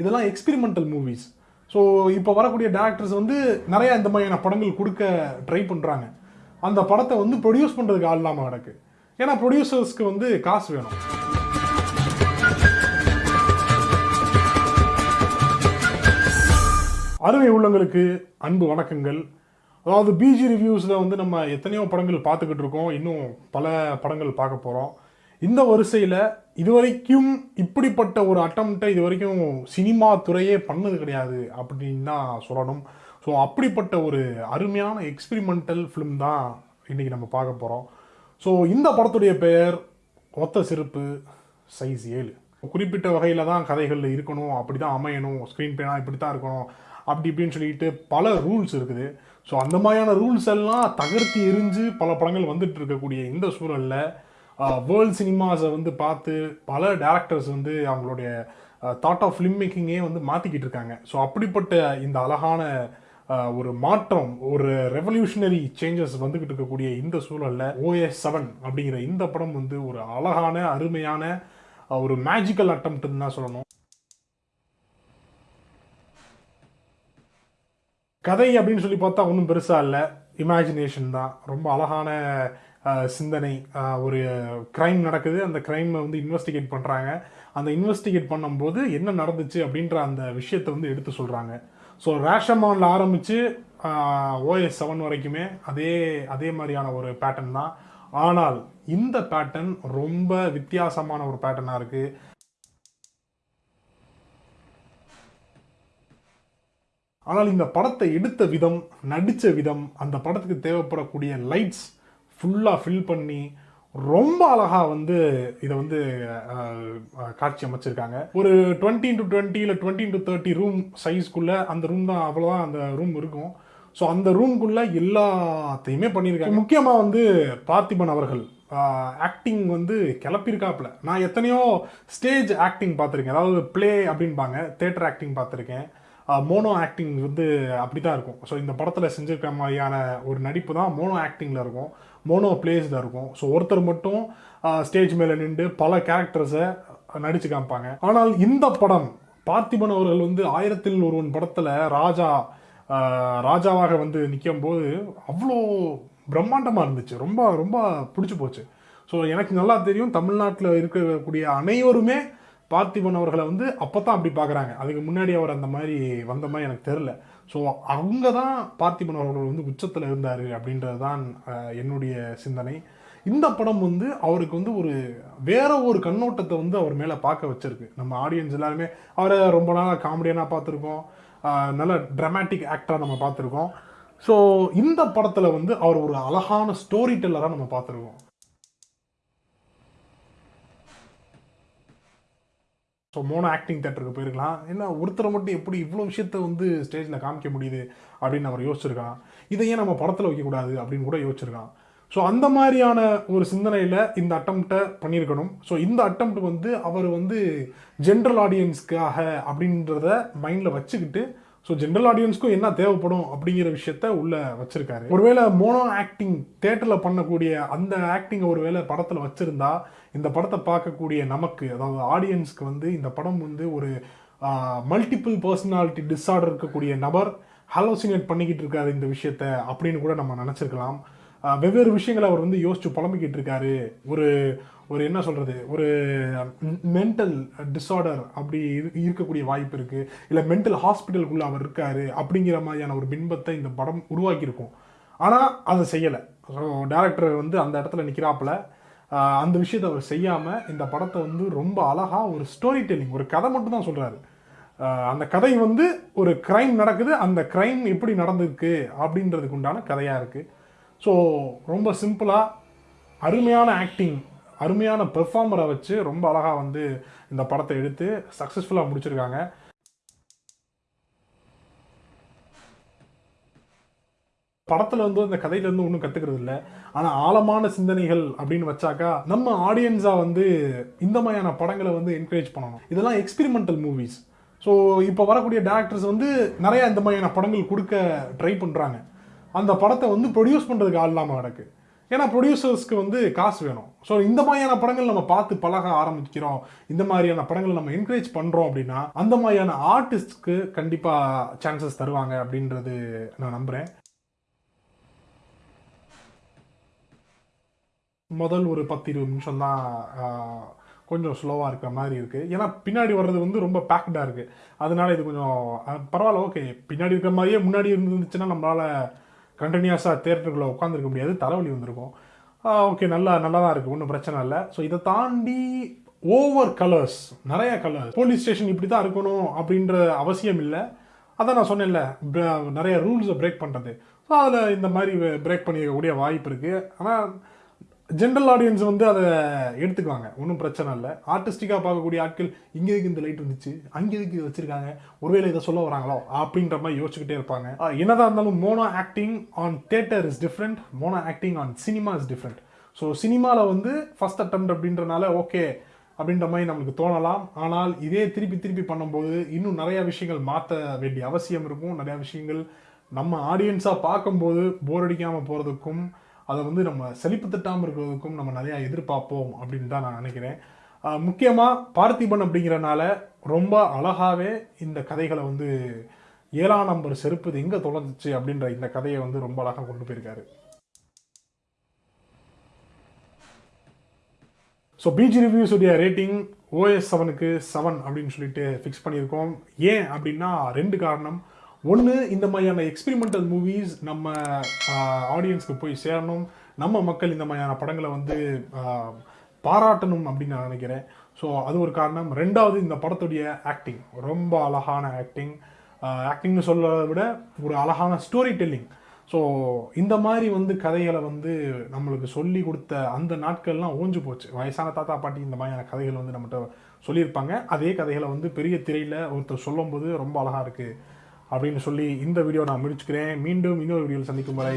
இதெல்லாம் experimental movies so இப்போ வரக்கூடிய டேரக்டர்ஸ் வந்து நிறைய இந்த மாதிரியான படங்கள் கொடுக்க ட்ரை பண்ணுறாங்க அந்த படத்தை வந்து ப்ரொடியூஸ் பண்ணுறதுக்கு ஆள் இல்லாமல் கிடக்கு. ஏன்னா ப்ரொடியூசர்ஸ்க்கு வந்து காசு வேணும். அருமை உள்ளங்களுக்கு அன்பு வணக்கங்கள். அதாவது பிஜி ரிவ்யூஸில் வந்து நம்ம எத்தனையோ படங்கள் பார்த்துக்கிட்டு இருக்கோம். இன்னும் பல படங்கள் பார்க்க போகிறோம் இந்த வரிசையில் இதுவரைக்கும் இப்படிப்பட்ட ஒரு அட்டம்ப்டை இது வரைக்கும் சினிமா துறையே பண்ணது கிடையாது அப்படின்னு தான் சொல்லணும். ஸோ அப்படிப்பட்ட ஒரு அருமையான எக்ஸ்பிரிமெண்டல் ஃபிலிம் தான் இன்றைக்கி நம்ம பார்க்க போகிறோம் ஸோ இந்த படத்துடைய பெயர் ஒத்த செருப்பு சைஸ் ஏழு. குறிப்பிட்ட வகையில் தான் கதைகள் இருக்கணும் அப்படி தான் அமையணும் ஸ்க்ரீன் பேனா இப்படி தான் இருக்கணும் அப்படி இப்படின்னு சொல்லிட்டு பல ரூல்ஸ் இருக்குது. ஸோ அந்த மாதிரியான ரூல்ஸ் எல்லாம் தகர்த்தி எரிஞ்சு பல படங்கள் வந்துட்டு இருக்கக்கூடிய இந்த சூழலில் வேர்ல்ட் சினிமாஸை வந்து பார்த்து பல டேரக்டர்ஸ் வந்து அவங்களுடைய தாட் ஆஃப் ஃபிலிம் மேக்கிங்கே வந்து மாற்றிக்கிட்டு இருக்காங்க. ஸோ அப்படிப்பட்ட இந்த அழகான ஒரு மாற்றம் ஒரு ரெவல்யூஷனரி சேஞ்சஸ் வந்துக்கிட்டு இருக்கக்கூடிய இந்த சூழலில் ஓஎஸ் செவன் அப்படிங்கிற இந்த படம் வந்து ஒரு அழகான அருமையான ஒரு மேஜிக்கல் அட்டம்ப்ட்னு தான் சொல்லணும். கதை அப்படின்னு சொல்லி பார்த்தா ஒன்றும் பெருசாக இல்லை. இமேஜினேஷன் தான். ரொம்ப அழகான சிந்தனை ஒரு க்ரைம் நடக்குது. அந்த க்ரைமை வந்து இன்வெஸ்டிகேட் பண்ணுறாங்க அந்த இன்வெஸ்டிகேட் பண்ணும்போது என்ன நடந்துச்சு அப்படின்ற அந்த விஷயத்தை வந்து எடுத்து சொல்கிறாங்க ஸோ ரேஷமானில் ஆரம்பித்து ஓஎஸ் செவன் வரைக்குமே அதே அதே மாதிரியான ஒரு பேட்டர்ன் தான். ஆனால் இந்த பேட்டர்ன் ரொம்ப வித்தியாசமான ஒரு பேட்டர்னாக இருக்குது ஆனால் இந்த படத்தை எடுத்த விதம் நடித்த விதம் அந்த படத்துக்கு தேவைப்படக்கூடிய லைட்ஸ் ஃபுல்லாக ஃபில் பண்ணி ரொம்ப அழகாக வந்து இதை வந்து காட்சி அமைச்சிருக்காங்க. ஒரு டுவெண்ட்டி டு டுவெண்ட்டி இல்லை டுவெண்ட்டி டு தேர்ட்டி ரூம் சைஸ்க்குள்ளே அந்த ரூம் தான் அவ்வளோதான் அந்த ரூம் இருக்கும். ஸோ அந்த ரூம்குள்ளே எல்லாத்தையுமே பண்ணியிருக்காங்க. முக்கியமாக வந்து பார்த்திபன் அவர்கள் ஆக்டிங் வந்து கிளப்பியிருக்காப்புல. நான் எத்தனையோ ஸ்டேஜ் ஆக்டிங் பார்த்துருக்கேன். அதாவது ப்ளே அப்படின்பாங்க தேட்டர் ஆக்டிங் பார்த்துருக்கேன். மோனோ ஆக்டிங் வந்து அப்படி தான் இருக்கும். ஸோ இந்த படத்தில் செஞ்சிருக்க மாதிரியான ஒரு நடிப்பு தான் மோனோ ஆக்டிங்கில் இருக்கும். மோனோ பிளேஸில் இருக்கும். ஸோ ஒருத்தர் மட்டும் ஸ்டேஜ் மேலே நின்று பல கேரக்டர்ஸை நடித்து காமிப்பாங்க. ஆனால் இந்த படம் பார்த்திபன் அவர்கள் வந்து ஆயிரத்தில் ஒருவன் படத்தில் ராஜா ராஜாவாக வந்து நிற்கும் போது அவ்வளோ பிரம்மாண்டமாக இருந்துச்சு. ரொம்ப ரொம்ப பிடிச்சி போச்சு. ஸோ எனக்கு நல்லா தெரியும் தமிழ்நாட்டில் இருக்கக்கூடிய அனைவருமே பார்த்திபன் அவர்களை வந்து அப்போ தான் அப்படி பார்க்குறாங்க. அதுக்கு முன்னாடி அவர் அந்த மாதிரி வந்த மாதிரி எனக்கு தெரில ஸோ அவங்க தான் பார்த்திபன் அவர்கள் வந்து உச்சத்தில் இருந்தார் அப்படின்றது தான் என்னுடைய சிந்தனை. இந்த படம் வந்து அவருக்கு வந்து ஒரு வேற ஒரு கண்ணோட்டத்தை வந்து அவர் மேலே பார்க்க வச்சிருக்கு. நம்ம ஆடியன்ஸ் எல்லாருமே அவரை ரொம்ப நாளாக காமெடியனாக பார்த்துருக்கோம். நல்ல ட்ரமாட்டிக் ஆக்டராக நம்ம பார்த்துருக்கோம். ஸோ இந்த படத்தில் வந்து அவர் ஒரு அழகான ஸ்டோரி டெல்லராக நம்ம பார்த்துருக்கோம். ஸோ மோனோ ஆக்டிங் தேட்டருக்கு போயிருக்கலாம். என்ன ஒருத்தரை மட்டும் எப்படி இவ்வளோ விஷயத்த வந்து ஸ்டேஜில் காமிக்க முடியுது அப்படின்னு அவர் யோசிச்சிருக்கான் இதை ஏன் நம்ம படத்தில் வைக்கக்கூடாது அப்படின்னு கூட யோசிச்சிருக்கான் ஸோ அந்த மாதிரியான ஒரு சிந்தனையில் இந்த அட்டம்ப்டை பண்ணியிருக்கணும். ஸோ இந்த அட்டம்ப்ட் வந்து அவர் வந்து ஜென்ரல் ஆடியன்ஸ்க்காக அப்படின்றத மைண்டில் வச்சுக்கிட்டு ஸோ ஜென்ரல் ஆடியன்ஸ்க்கும் என்ன தேவைப்படும் அப்படிங்கிற விஷயத்த உள்ள வச்சிருக்காரு. ஒருவேளை மோனோ ஆக்டிங் தேட்டரில் பண்ணக்கூடிய அந்த ஆக்டிங்கை ஒருவேளை படத்தில் வச்சிருந்தா இந்த படத்தை பார்க்கக்கூடிய நமக்கு அதாவது ஆடியன்ஸ்க்கு வந்து இந்த படம் வந்து ஒரு மல்டிபிள் பர்சனாலிட்டி டிஸார்டர் இருக்கக்கூடிய நபர் ஹாலோசினேட் பண்ணிக்கிட்டு இருக்காரு இந்த விஷயத்த அப்படின்னு கூட நம்ம நினச்சிருக்கலாம். வெவ்வேறு விஷயங்களை அவர் வந்து யோசிச்சு புலம்பிக்கிட்டு இருக்காரு. ஒரு ஒரு என்ன சொல்கிறது ஒரு மென்டல் டிஸார்டர் அப்படி இரு- இருக்கக்கூடிய வாய்ப்பு இருக்குது இல்லை மென்டல் ஹாஸ்பிட்டலுக்குள்ளே அவர் இருக்காரு அப்படிங்கிற மாதிரியான ஒரு பின்பத்தை இந்த படம் உருவாக்கியிருக்கும். ஆனால் அதை செய்யலை. ஸோ டேரக்டர் வந்து அந்த இடத்துல நிற்கிறாப்புல அந்த விஷயத்தை அவர் செய்யாமல் இந்த படத்தை வந்து ரொம்ப அழகாக ஒரு ஸ்டோரி டெல்லிங் ஒரு கதை மட்டும் தான் சொல்கிறாரு அந்த கதை வந்து ஒரு க்ரைம் நடக்குது. அந்த க்ரைம் எப்படி நடந்திருக்கு அப்படின்றதுக்கு உண்டான கதையாக இருக்குது ஸோ ரொம்ப சிம்பிளாக அருமையான ஆக்டிங் அருமையான பெர்ஃபார்மரை வச்சு ரொம்ப அழகாக வந்து இந்த படத்தை எடுத்து சக்ஸஸ்ஃபுல்லாக முடிச்சிருக்காங்க. படத்தில் வந்து இந்த கதையிலேருந்து ஒன்றும் கற்றுக்கிறது இல்லை. ஆனால் ஆழமான சிந்தனைகள் அப்படின்னு வச்சாக்கா நம்ம ஆடியன்ஸாக வந்து இந்த மாதிரியான படங்களை வந்து என்கரேஜ் பண்ணணும். இதெல்லாம் எக்ஸ்பெரிமெண்டல் மூவிஸ் ஸோ இப்போ வரக்கூடிய டேரக்டர்ஸ் வந்து நிறையா இந்த மாதிரியான படங்கள் கொடுக்க ட்ரை பண்ணுறாங்க அந்த படத்தை வந்து ப்ரொடியூஸ் பண்ணுறதுக்கு ஆள் இல்லாமல் கிடக்கு. ஏன்னா ப்ரொடியூசர்ஸ்க்கு வந்து காசு வேணும். ஸோ இந்த மாதிரியான படங்கள் நம்ம பார்த்து பழக ஆரம்பிக்கிறோம். இந்த மாதிரியான படங்கள் நம்ம என்கரேஜ் பண்ணுறோம் அப்படின்னா அந்த மாதிரியான ஆர்டிஸ்ட்க்கு கண்டிப்பாக சான்சஸ் தருவாங்க அப்படின்றது நான் நம்புகிறேன் முதல் ஒரு பத்து இருபது நிமிஷம் தான் கொஞ்சம் ஸ்லோவாக இருக்கிற மாதிரி இருக்குது ஏன்னா பின்னாடி வர்றது வந்து ரொம்ப பேக்டாக இருக்குது அதனால இது கொஞ்சம் பரவாயில்ல ஓகே பின்னாடி இருக்கிற மாதிரியே முன்னாடி இருந்துச்சுன்னா நம்மளால் கண்டினியூஸாக தேட்டருக்குள்ளே உட்காந்துருக்க முடியாது தலைவலி வந்திருக்கும். ஓகே நல்லா நல்லா தான் இருக்குது ஒன்றும் பிரச்சனை இல்லை. ஸோ இதை தாண்டி ஓவர் கலர்ஸ் நிறைய கலர்ஸ் போலீஸ் ஸ்டேஷன் இப்படி தான் இருக்கணும் அப்படின்ற அவசியம் இல்லை. அதான் நான் சொன்னேன்ல நிறைய ரூல்ஸை பிரேக் பண்ணுறது ஸோ அதில் இந்த மாதிரி பிரேக் பண்ணிக்கக்கூடிய வாய்ப்பு இருக்குது ஆனால் ஜென்ரல் ஆடியன்ஸ் வந்து அதை எடுத்துக்குவாங்க. ஒன்றும் பிரச்சனை இல்லை. ஆர்டிஸ்டிக்காக பார்க்கக்கூடிய ஆட்கள் இங்கே இதுக்கு இந்த லைட் வந்துச்சு அங்கே இதுக்கு இது வச்சிருக்காங்க? ஒருவேளை இதை சொல்ல வராங்களோ? அப்படின்ற மாதிரி யோசிச்சுக்கிட்டே இருப்பாங்க. என்னதான் இருந்தாலும் mono acting on theatre is different mono acting on cinema is different so சினிமாவில் வந்து ஃபர்ஸ்ட் அட்டம் அப்படின்றனால ஓகே அப்படின்ற மாதிரி நம்மளுக்கு தோணலாம். ஆனால் இதே திருப்பி திருப்பி பண்ணும்போது இன்னும் நிறையா விஷயங்கள் மாற்ற வேண்டிய அவசியம் இருக்கும். நிறையா விஷயங்கள் நம்ம ஆடியன்ஸாக பார்க்கும்போது போர் அடிக்காமல் போகிறதுக்கும் அதை வந்து நம்ம செழிப்பு தட்டாமல் இருக்கிறதுக்கும் நம்ம நிறையா எதிர்பார்ப்போம் அப்படின்னு தான் நான் நினைக்கிறேன். முக்கியமாக பார்த்திபன் அப்படிங்கிறனால ரொம்ப அழகாகவே இந்த கதைகளை வந்து ஏழாம் நம்பர் செருப்பு எங்கே தொலைஞ்சிச்சு அப்படின்ற இந்த கதையை வந்து ரொம்ப அழகாக கொண்டு போயிருக்காரு. ஸோ பிஜி ரிவ்யூஸுடைய ரேட்டிங் ஓஎஸ் செவனுக்கு செவன் அப்படின்னு சொல்லிட்டு ஃபிக்ஸ் பண்ணியிருக்கோம். ஏன் அப்படின்னா ரெண்டு காரணம். ஒன்று இந்த மாதிரியான எக்ஸ்பிரிமெண்டல் மூவிஸ் நம்ம ஆடியன்ஸ்க்கு போய் சேரணும். நம்ம மக்கள் இந்த மாதிரியான படங்களை வந்து பாராட்டணும் அப்படின்னு நான் நினைக்கிறேன். ஸோ அது ஒரு காரணம். ரெண்டாவது இந்த படத்துடைய ஆக்டிங் ரொம்ப அழகான ஆக்டிங் ஆக்டிங்னு சொல்றதை விட ஒரு அழகான ஸ்டோரி டெல்லிங் ஸோ இந்த மாதிரி வந்து கதைகளை வந்து நம்மளுக்கு சொல்லி கொடுத்த அந்த நாட்கள்லாம் ஓஞ்சு போச்சு. வயசான தாத்தா பாட்டி இந்த மாதிரியான கதைகள் வந்து நம்மகிட்ட சொல்லியிருப்பாங்க. அதே கதைகளை வந்து பெரிய திரையில் ஒருத்தர் சொல்லும்போது ரொம்ப அழகாக இருக்குது அப்படின்னு சொல்லி இந்த வீடியோ நான் முடிச்சுக்கிறேன். மீண்டும் இன்னொரு வீடியோவில் சந்திக்கும் வரை